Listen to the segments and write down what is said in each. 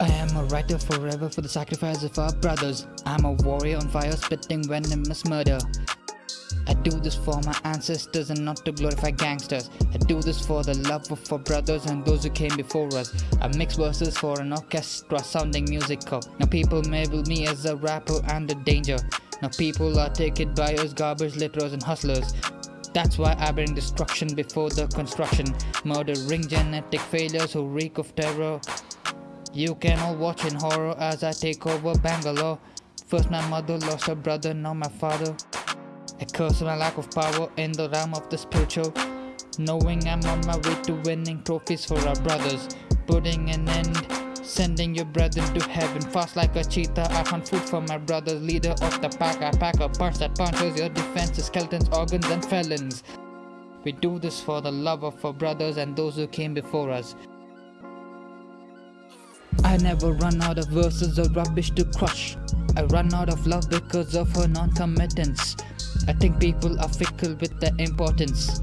I'm a writer forever for the sacrifice of our brothers. I'm a warrior on fire spitting venomous murder. I do this for my ancestors and not to glorify gangsters. I do this for the love of our brothers and those who came before us. I mix verses for an orchestra sounding musical. Now people label me as a rapper and a danger. Now people are taken by us garbage litterers and hustlers. That's why I bring destruction before the construction. Murdering genetic failures who reek of terror. You can all watch in horror as I take over Bangalore. First my mother lost her brother, now my father. I curse my lack of power in the realm of the spiritual. Knowing I'm on my way to winning trophies for our brothers. Putting an end, sending your brethren to heaven. Fast like a cheetah, I hunt food for my brothers. Leader of the pack, I pack a punch that punches your defenses, skeletons, organs, and felons. We do this for the love of our brothers and those who came before us. I never run out of verses or rubbish to crush. I run out of love because of her non-committance. I think people are fickle with their importance.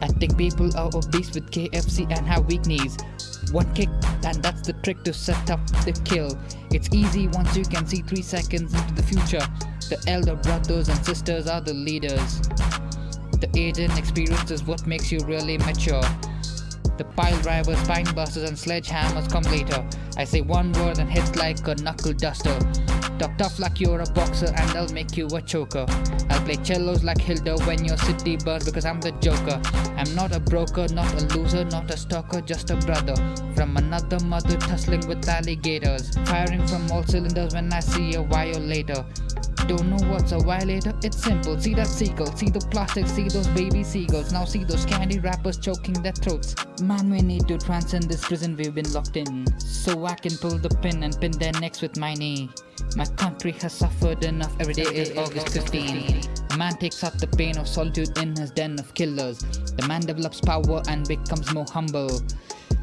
I think people are obese with KFC and have weak knees. One kick and that's the trick to set up the kill. It's easy once you can see 3 seconds into the future. The elder brothers and sisters are the leaders. The age and experience is what makes you really mature. The pile drivers, spine busters and sledgehammers come later. I say one word and hits like a knuckle duster. Talk tough like you're a boxer and I'll make you a choker. I'll play cellos like Hilda when your city burns because I'm the joker. I'm not a broker, not a loser, not a stalker, just a brother. From another mother tussling with alligators. Firing from all cylinders when I see a violator. Don't know what's a violator? It's simple. See that seagull, see the plastic, see those baby seagulls. Now see those candy wrappers choking their throats. Man, we need to transcend this prison we've been locked in. So I can pull the pin and pin their necks with my knee. My country has suffered enough. Every day is August 15. A man takes out the pain of solitude in his den of killers. The man develops power and becomes more humble.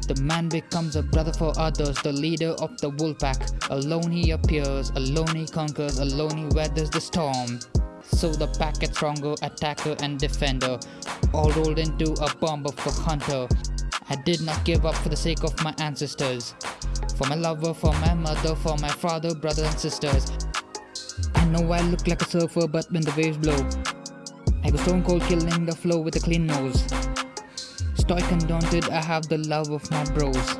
The man becomes a brother for others, the leader of the wolf pack. Alone he appears, alone he conquers, alone he weathers the storm. So the pack gets stronger, attacker and defender, all rolled into a bomb of a hunter. I did not give up for the sake of my ancestors, for my lover, for my mother, for my father, brothers and sisters. I know I look like a surfer, but when the waves blow, I go stone cold killing the flow with a clean nose. Stoic and daunted, I have the love of my bros.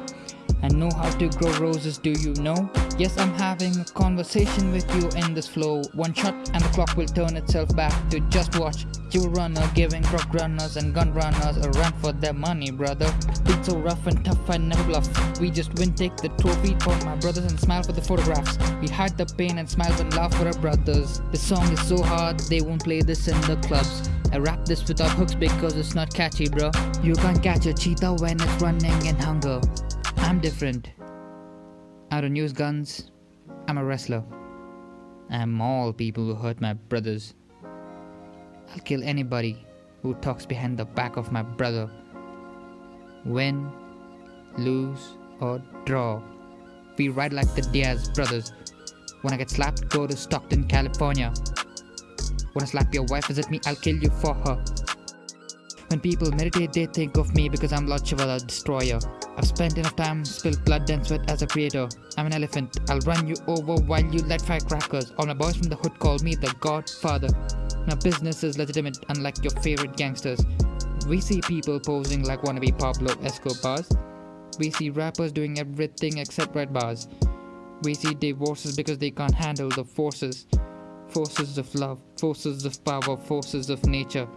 I know how to grow roses, do you know? Yes, I'm having a conversation with you in this flow. One shot and the clock will turn itself back to just watch. You runner giving rock runners and gun runners a run for their money, brother. Been so rough and tough, I never bluff. We just win, take the trophy for my brothers and smile for the photographs. We hide the pain and smile and laugh for our brothers. This song is so hard, they won't play this in the clubs. I rap this without hooks because it's not catchy, bro. You can't catch a cheetah when it's running in hunger. I'm different. I don't use guns. I'm a wrestler. I'm all people who hurt my brothers. I'll kill anybody who talks behind the back of my brother. Win, lose, or draw. We ride like the Diaz brothers. When I get slapped, go to Stockton, California. I slap your wife, visit me, I'll kill you for her. When people meditate, they think of me because I'm Lord Shiva the Destroyer. I've spent enough time, spilled blood and sweat as a creator. I'm an elephant, I'll run you over while you light firecrackers. All my boys from the hood call me the Godfather. My business is legitimate, unlike your favorite gangsters. We see people posing like wannabe Pablo Escobars. We see rappers doing everything except write bars. We see divorces because they can't handle the forces. Forces of love, forces of power, forces of nature.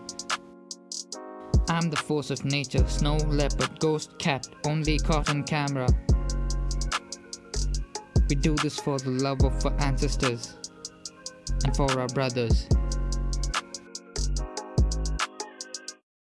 I'm the force of nature, snow, leopard, ghost, cat, only caught on camera. We do this for the love of our ancestors and for our brothers.